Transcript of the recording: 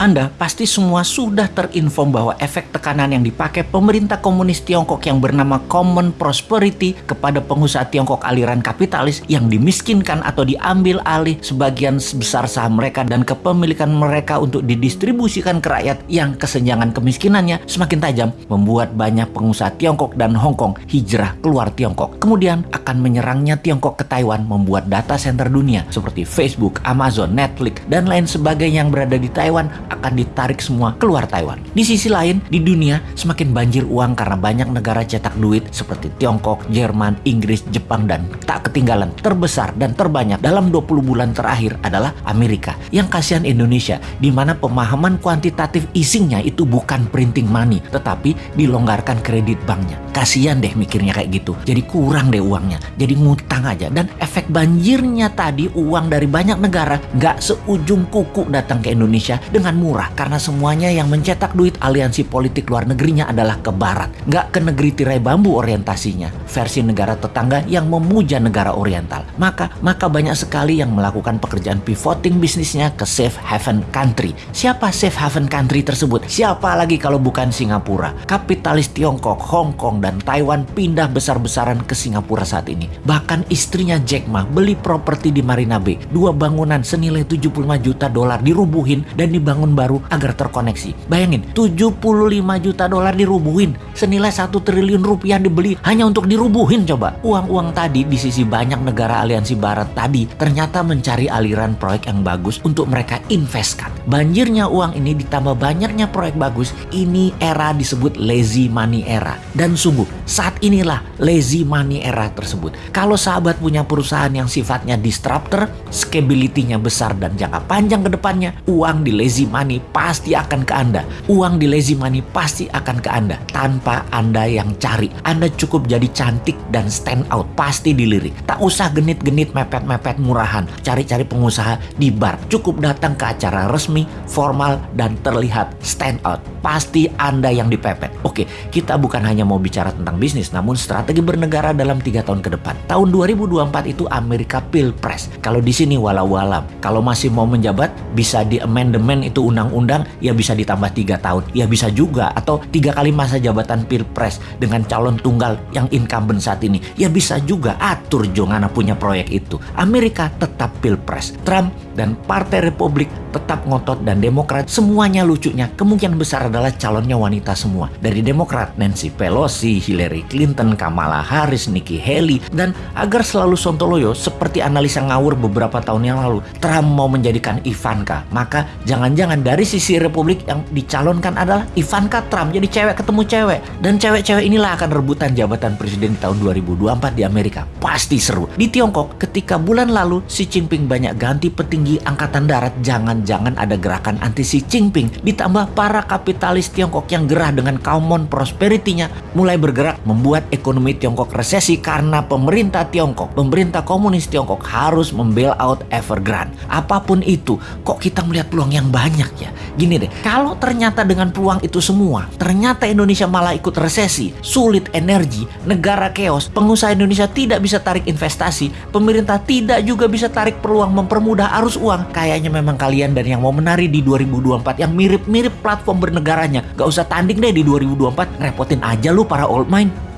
Anda pasti semua sudah terinform bahwa efek tekanan yang dipakai pemerintah komunis Tiongkok yang bernama Common Prosperity kepada pengusaha Tiongkok aliran kapitalis yang dimiskinkan atau diambil alih sebagian besar saham mereka dan kepemilikan mereka untuk didistribusikan ke rakyat yang kesenjangan kemiskinannya semakin tajam membuat banyak pengusaha Tiongkok dan Hong Kong hijrah keluar Tiongkok. Kemudian akan menyerangnya Tiongkok ke Taiwan membuat data center dunia seperti Facebook, Amazon, Netflix, dan lain sebagainya yang berada di Taiwan akan ditarik semua keluar Taiwan. Di sisi lain, di dunia semakin banjir uang karena banyak negara cetak duit seperti Tiongkok, Jerman, Inggris, Jepang, dan tak ketinggalan terbesar dan terbanyak dalam 20 bulan terakhir adalah Amerika. Yang kasihan Indonesia, di mana pemahaman kuantitatif easingnya itu bukan printing money, tetapi dilonggarkan kredit banknya. Kasihan deh mikirnya kayak gitu. Jadi kurang deh uangnya. Jadi ngutang aja. Dan efek banjirnya tadi uang dari banyak negara nggak seujung kuku datang ke Indonesia dengan murah karena semuanya yang mencetak duit aliansi politik luar negerinya adalah ke barat, nggak ke negeri tirai bambu orientasinya, versi negara tetangga yang memuja negara oriental. Maka maka banyak sekali yang melakukan pekerjaan pivoting bisnisnya ke safe haven country. Siapa safe haven country tersebut? Siapa lagi kalau bukan Singapura? Kapitalis Tiongkok, Hong Kong, dan Taiwan pindah besar-besaran ke Singapura saat ini. Bahkan istrinya Jack Ma beli properti di Marina Bay. Dua bangunan senilai 75 juta dolar dirubuhin dan dibangun baru agar terkoneksi. Bayangin, 75 juta dolar dirubuhin, senilai 1 triliun rupiah dibeli hanya untuk dirubuhin coba. Uang-uang tadi di sisi banyak negara aliansi barat tadi ternyata mencari aliran proyek yang bagus untuk mereka investkan. Banjirnya uang ini ditambah banyaknya proyek bagus, ini era disebut lazy money era. Dan sungguh, saat inilah lazy money era tersebut. Kalau sahabat punya perusahaan yang sifatnya disruptor, scalability-nya besar dan jangka panjang ke depannya, uang di lazy money pasti akan ke Anda. Uang di lazy money pasti akan ke Anda tanpa Anda yang cari. Anda cukup jadi cantik dan stand out, pasti dilirik. Tak usah genit-genit mepet-mepet murahan, cari-cari pengusaha di bar. Cukup datang ke acara resmi, formal, dan terlihat stand out. Pasti Anda yang dipepet. Oke, kita bukan hanya mau bicara tentang bisnis, namun strategi bernegara dalam tiga tahun ke depan. Tahun 2024 itu Amerika Pilpres. Kalau di sini walau-walam, kalau masih mau menjabat, bisa di amendment itu undang-undang ya bisa ditambah tiga tahun. Ya bisa juga. Atau tiga kali masa jabatan pilpres dengan calon tunggal yang incumbent saat ini. Ya bisa juga. Atur Jongana punya proyek itu. Amerika tetap pilpres. Trump dan Partai Republik tetap ngotot dan Demokrat semuanya lucunya kemungkinan besar adalah calonnya wanita semua. Dari Demokrat Nancy Pelosi, Hillary Clinton, Kamala Harris, Nikki Haley dan agar selalu sontoloyo seperti analisa ngawur beberapa tahun yang lalu Trump mau menjadikan Ivanka. Maka jangan-jangan dari sisi Republik yang dicalonkan adalah Ivanka Trump jadi cewek ketemu cewek. Dan cewek-cewek inilah akan rebutan jabatan presiden di tahun 2024 di Amerika pasti seru di Tiongkok ketika bulan lalu Xi Jinping banyak ganti petinggi angkatan darat jangan jangan ada gerakan anti Xi Jinping ditambah para kapitalis Tiongkok yang gerah dengan common prosperity-nya mulai bergerak membuat ekonomi Tiongkok resesi karena pemerintah Tiongkok, pemerintah komunis Tiongkok harus membail out Evergrande. Apa pun itu, kok kita melihat peluang yang banyak ya? Gini deh, kalau ternyata dengan peluang itu semua, ternyata Indonesia malah ikut resesi, sulit energi, negara chaos, pengusaha Indonesia tidak bisa tarik investasi, pemerintah tidak juga bisa tarik peluang mempermudah arus uang, kayaknya memang kalian dan yang mau menari di 2024 yang mirip-mirip platform bernegaranya. Gak usah tanding deh di 2024, repotin aja lu para old mind.